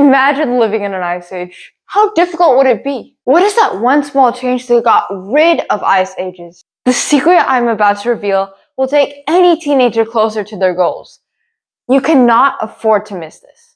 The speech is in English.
Imagine living in an ice age. How difficult would it be? What is that one small change that got rid of ice ages? The secret I'm about to reveal will take any teenager closer to their goals. You cannot afford to miss this.